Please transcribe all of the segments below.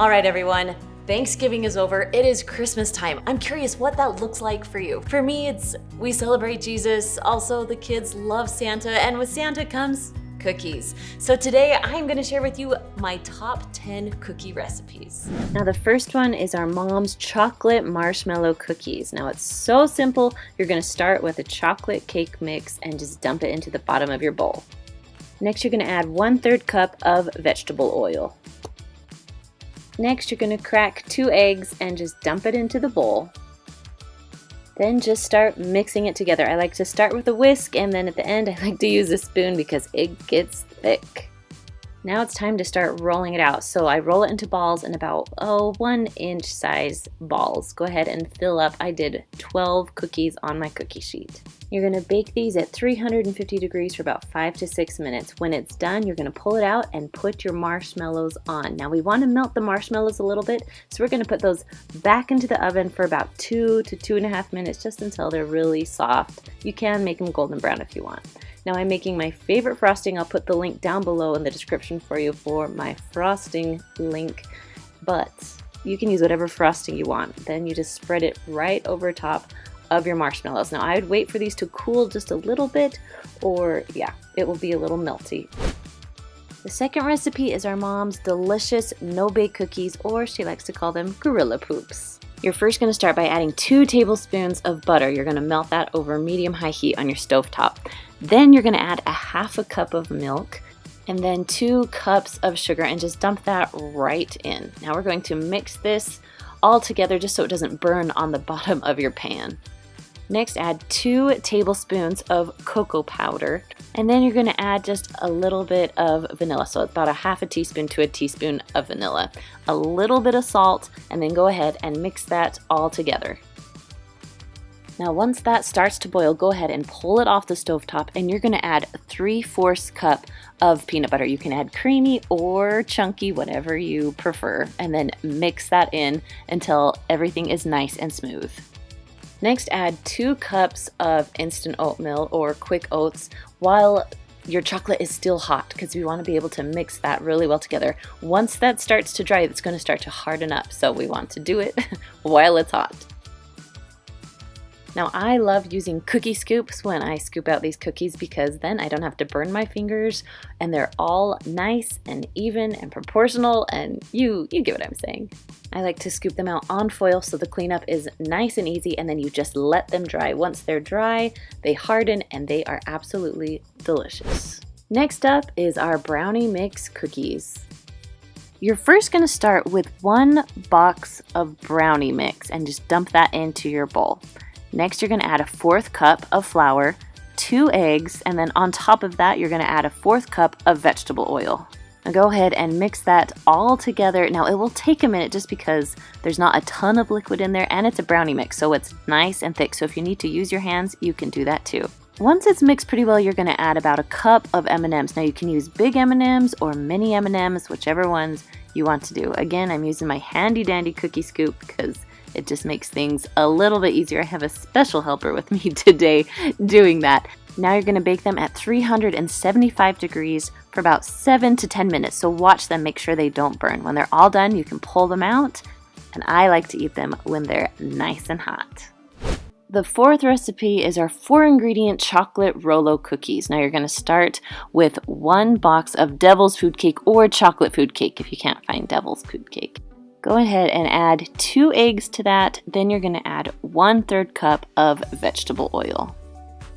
All right, everyone. Thanksgiving is over. It is Christmas time. I'm curious what that looks like for you. For me, it's we celebrate Jesus. Also, the kids love Santa, and with Santa comes cookies. So today I'm gonna share with you my top 10 cookie recipes. Now the first one is our mom's chocolate marshmallow cookies. Now it's so simple. You're gonna start with a chocolate cake mix and just dump it into the bottom of your bowl. Next you're gonna add one third cup of vegetable oil. Next, you're to crack two eggs and just dump it into the bowl. Then just start mixing it together. I like to start with a whisk and then at the end I like to use a spoon because it gets thick. Now it's time to start rolling it out. So I roll it into balls in about, oh, one inch size balls. Go ahead and fill up. I did 12 cookies on my cookie sheet. You're gonna bake these at 350 degrees for about five to six minutes. When it's done, you're gonna pull it out and put your marshmallows on. Now we wanna melt the marshmallows a little bit, so we're gonna put those back into the oven for about two to two and a half minutes, just until they're really soft. You can make them golden brown if you want. Now I'm making my favorite frosting. I'll put the link down below in the description for you for my frosting link. But you can use whatever frosting you want. Then you just spread it right over top of your marshmallows. Now I would wait for these to cool just a little bit or yeah, it will be a little melty. The second recipe is our mom's delicious no-bake cookies or she likes to call them gorilla poops. You're first to start by adding two tablespoons of butter. You're to melt that over medium-high heat on your stove top. Then you're going to add a half a cup of milk and then two cups of sugar and just dump that right in. Now we're going to mix this all together just so it doesn't burn on the bottom of your pan. Next, add two tablespoons of cocoa powder, and then you're gonna add just a little bit of vanilla. So about a half a teaspoon to a teaspoon of vanilla, a little bit of salt, and then go ahead and mix that all together. Now once that starts to boil, go ahead and pull it off the stove top, and you're gonna add 3 fourths cup of peanut butter. You can add creamy or chunky, whatever you prefer, and then mix that in until everything is nice and smooth. Next, add two cups of instant oatmeal or quick oats while your chocolate is still hot because we want to be able to mix that really well together. Once that starts to dry, it's going to start to harden up. So we want to do it while it's hot. Now I love using cookie scoops when I scoop out these cookies because then I don't have to burn my fingers and they're all nice and even and proportional and you, you get what I'm saying. I like to scoop them out on foil so the cleanup is nice and easy and then you just let them dry. Once they're dry, they harden and they are absolutely delicious. Next up is our brownie mix cookies. You're first going to start with one box of brownie mix and just dump that into your bowl. Next, you're going to add a fourth cup of flour, two eggs, and then on top of that, you're going to add a fourth cup of vegetable oil. Now go ahead and mix that all together. Now it will take a minute just because there's not a ton of liquid in there and it's a brownie mix, so it's nice and thick. So if you need to use your hands, you can do that too. Once it's mixed pretty well, you're gonna add about a cup of M&Ms. Now you can use big M&Ms or mini M&Ms, whichever ones you want to do. Again, I'm using my handy dandy cookie scoop because it just makes things a little bit easier. I have a special helper with me today doing that. Now you're gonna bake them at 375 degrees for about seven to 10 minutes. So watch them, make sure they don't burn. When they're all done, you can pull them out. And I like to eat them when they're nice and hot. The fourth recipe is our four ingredient chocolate Rolo cookies. Now you're going to start with one box of devil's food cake or chocolate food cake if you can't find devil's food cake. Go ahead and add two eggs to that. Then you're going to add one third cup of vegetable oil.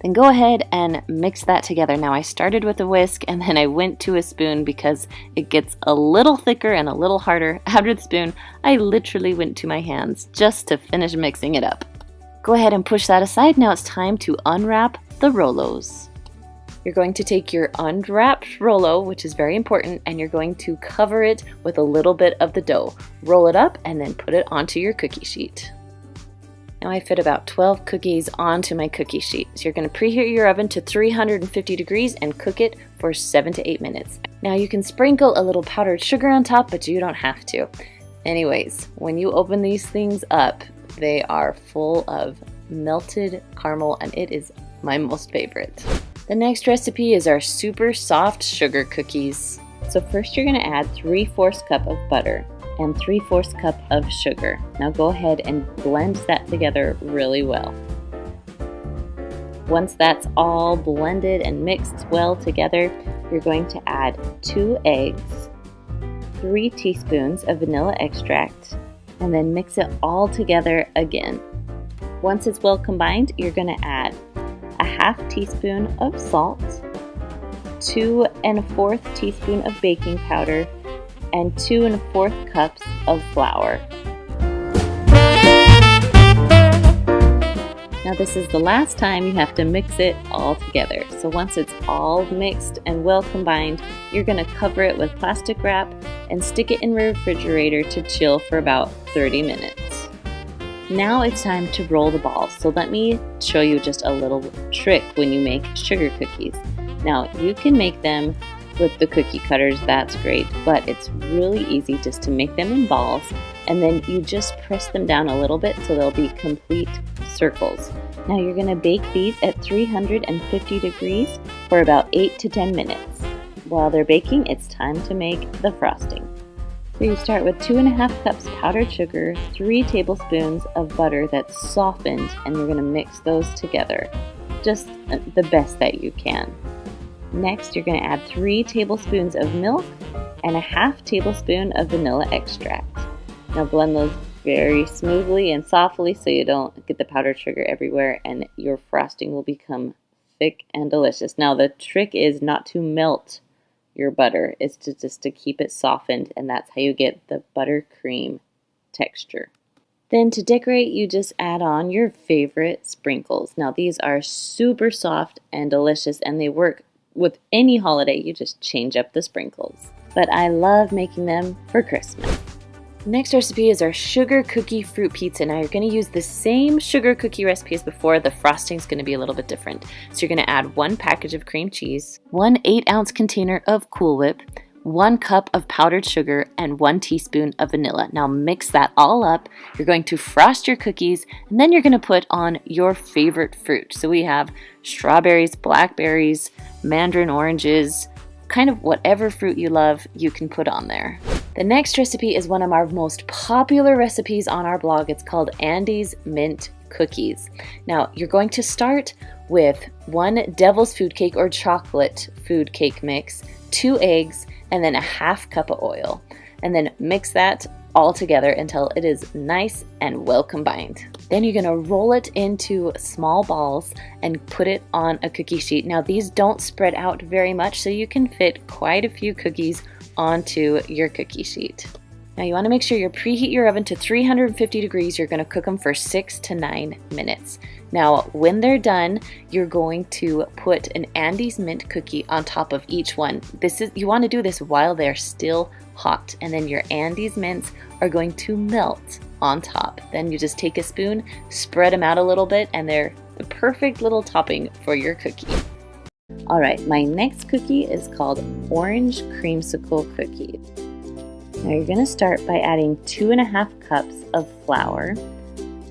Then go ahead and mix that together. Now I started with a whisk and then I went to a spoon because it gets a little thicker and a little harder. After the spoon, I literally went to my hands just to finish mixing it up. Go ahead and push that aside. Now it's time to unwrap the Rolos. You're going to take your unwrapped Rolo, which is very important, and you're going to cover it with a little bit of the dough. Roll it up and then put it onto your cookie sheet. Now I fit about 12 cookies onto my cookie sheet. So you're going to preheat your oven to 350 degrees and cook it for 7 to 8 minutes. Now you can sprinkle a little powdered sugar on top, but you don't have to. Anyways, when you open these things up, they are full of melted caramel and it is my most favorite. The next recipe is our super soft sugar cookies. So first you're going to add 3 fourths cup of butter. and 3 fourths cup of sugar. Now go ahead and blend that together really well. Once that's all blended and mixed well together, you're going to add 2 eggs, 3 teaspoons of vanilla extract, and then mix it all together again. Once it's well combined, you're going to add half teaspoon of salt, 2 and a fourth teaspoon of baking powder, and 2 and a fourth cups of flour. Now this is the last time you have to mix it all together. So once it's all mixed and well combined, you're going to cover it with plastic wrap and stick it in the refrigerator to chill for about 30 minutes. Now it's time to roll the balls. So let me show you just a little trick when you make sugar cookies. Now you can make them with the cookie cutters, that's great, but it's really easy just to make them in balls and then you just press them down a little bit so they'll be complete circles. Now you're going to bake these at 350 degrees for about 8 to 10 minutes. While they're baking, it's time to make the frosting. You start with 2.5 cups powdered sugar, 3 tablespoons of butter that's softened, and you're going to mix those together. Just uh, the best that you can. Next, you're going to add 3 tablespoons of milk and a half tablespoon of vanilla extract. Now blend those very smoothly and softly so you don't get the powdered sugar everywhere and your frosting will become thick and delicious. Now the trick is not to melt your butter, is to just to keep it softened and that's how you get the buttercream texture. Then to decorate, you just add on your favorite sprinkles. Now these are super soft and delicious and they work with any holiday. You just change up the sprinkles. But I love making them for Christmas. Next recipe is our sugar cookie fruit pizza. Now you're going to use the same sugar cookie recipe as before. The frosting is going to be a little bit different. So you're going to add one package of cream cheese, one 8 ounce container of Cool Whip, one cup of powdered sugar, and one teaspoon of vanilla. Now mix that all up. You're going to frost your cookies, and then you're going to put on your favorite fruit. So we have strawberries, blackberries, mandarin oranges, kind of whatever fruit you love, you can put on there. The next recipe is one of our most popular recipes on our blog. It's called Andes Mint Cookies. Now, you're going to start with one devil's food cake or chocolate food cake mix, two eggs, and then a half cup of oil. And then mix that all together until it is nice and well combined. Then you're gonna roll it into small balls and put it on a cookie sheet. Now these don't spread out very much so you can fit quite a few cookies onto your cookie sheet. Now you want to make sure you preheat your oven to 350 degrees. You're going to cook them for six to nine minutes. Now when they're done, you're going to put an Andes Mint cookie on top of each one. This is You want to do this while they're still hot and then your Andes Mints are going to melt on top. Then you just take a spoon, spread them out a little bit and they're the perfect little topping for your cookie. All right, my next cookie is called Orange Creamsicle Cookie. Now you're gonna start by adding two and a half cups of flour,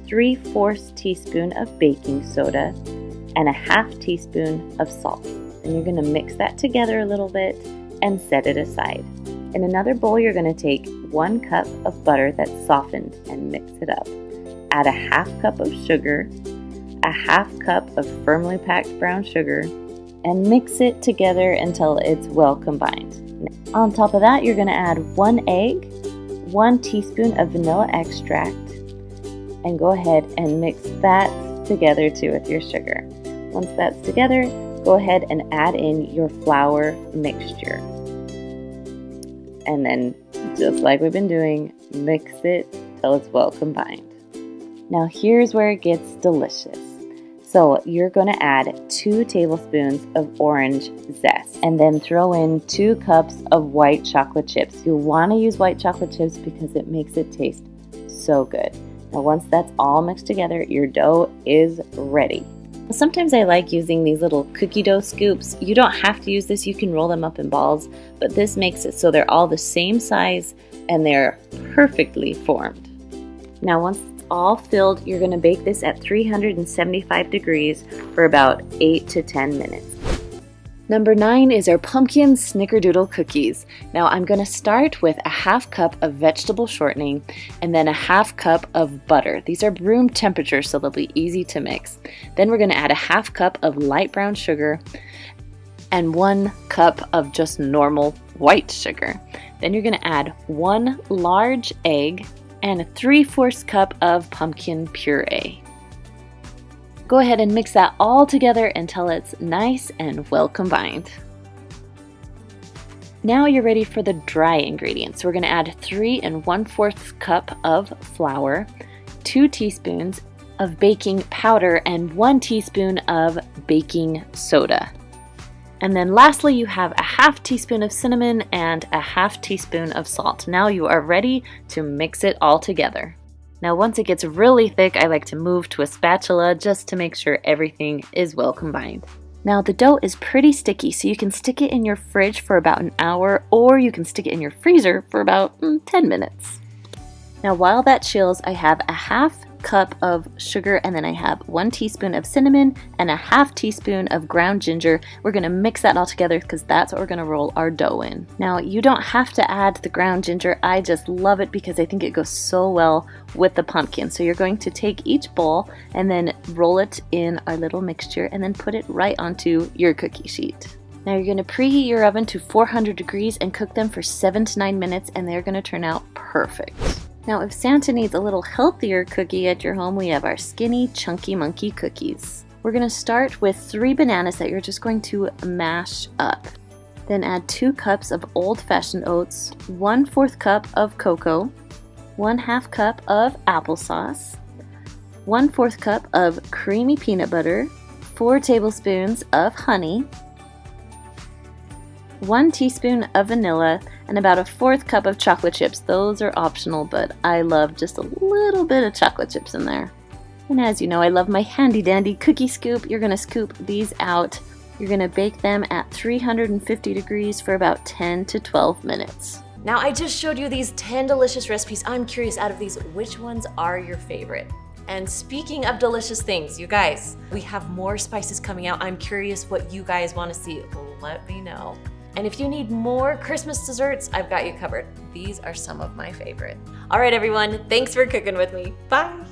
3 fourths teaspoon of baking soda, and a half teaspoon of salt. And you're gonna mix that together a little bit and set it aside. In another bowl, you're gonna take one cup of butter that's softened and mix it up. Add a half cup of sugar, a half cup of firmly packed brown sugar, and mix it together until it's well combined. On top of that, you're going to add one egg, one teaspoon of vanilla extract, and go ahead and mix that together too with your sugar. Once that's together, go ahead and add in your flour mixture. And then, just like we've been doing, mix it till it's well combined. Now here's where it gets delicious. So you're going to add two tablespoons of orange zest and then throw in two cups of white chocolate chips. You'll want to use white chocolate chips because it makes it taste so good. Now once that's all mixed together, your dough is ready. Sometimes I like using these little cookie dough scoops. You don't have to use this, you can roll them up in balls, but this makes it so they're all the same size and they're perfectly formed. Now once all filled, you're going to bake this at 375 degrees for about 8 to 10 minutes. Number nine is our pumpkin snickerdoodle cookies. Now I'm gonna start with a half cup of vegetable shortening and then a half cup of butter. These are room temperature so they'll be easy to mix. Then we're gonna add a half cup of light brown sugar and one cup of just normal white sugar. Then you're gonna add one large egg and a 3 fourths cup of pumpkin puree. Go ahead and mix that all together until it's nice and well combined. Now you're ready for the dry ingredients. We're going to add 3 and 1 4th cup of flour, 2 teaspoons of baking powder, and 1 teaspoon of baking soda. And then lastly, you have a half teaspoon of cinnamon and a half teaspoon of salt. Now you are ready to mix it all together. Now once it gets really thick, I like to move to a spatula just to make sure everything is well combined. Now the dough is pretty sticky, so you can stick it in your fridge for about an hour or you can stick it in your freezer for about mm, 10 minutes. Now while that chills, I have a half cup of sugar and then I have one teaspoon of cinnamon and a half teaspoon of ground ginger. We're gonna mix that all together because that's what we're gonna roll our dough in. Now you don't have to add the ground ginger. I just love it because I think it goes so well with the pumpkin. So you're going to take each bowl and then roll it in our little mixture and then put it right onto your cookie sheet. Now you're to preheat your oven to 400 degrees and cook them for 7 to 9 minutes and they're to turn out perfect. Now if Santa needs a little healthier cookie at your home, we have our Skinny Chunky Monkey cookies. We're going to start with three bananas that you're just going to mash up. Then add two cups of old-fashioned oats, one fourth cup of cocoa, one half cup of applesauce, one fourth cup of creamy peanut butter, four tablespoons of honey, one teaspoon of vanilla, and about a fourth cup of chocolate chips. Those are optional, but I love just a little bit of chocolate chips in there. And as you know, I love my handy dandy cookie scoop. You're gonna scoop these out. You're gonna bake them at 350 degrees for about 10 to 12 minutes. Now I just showed you these 10 delicious recipes. I'm curious out of these, which ones are your favorite? And speaking of delicious things, you guys, we have more spices coming out. I'm curious what you guys wanna see. Let me know. And if you need more Christmas desserts, I've got you covered. These are some of my favorite. All right, everyone, thanks for cooking with me. Bye.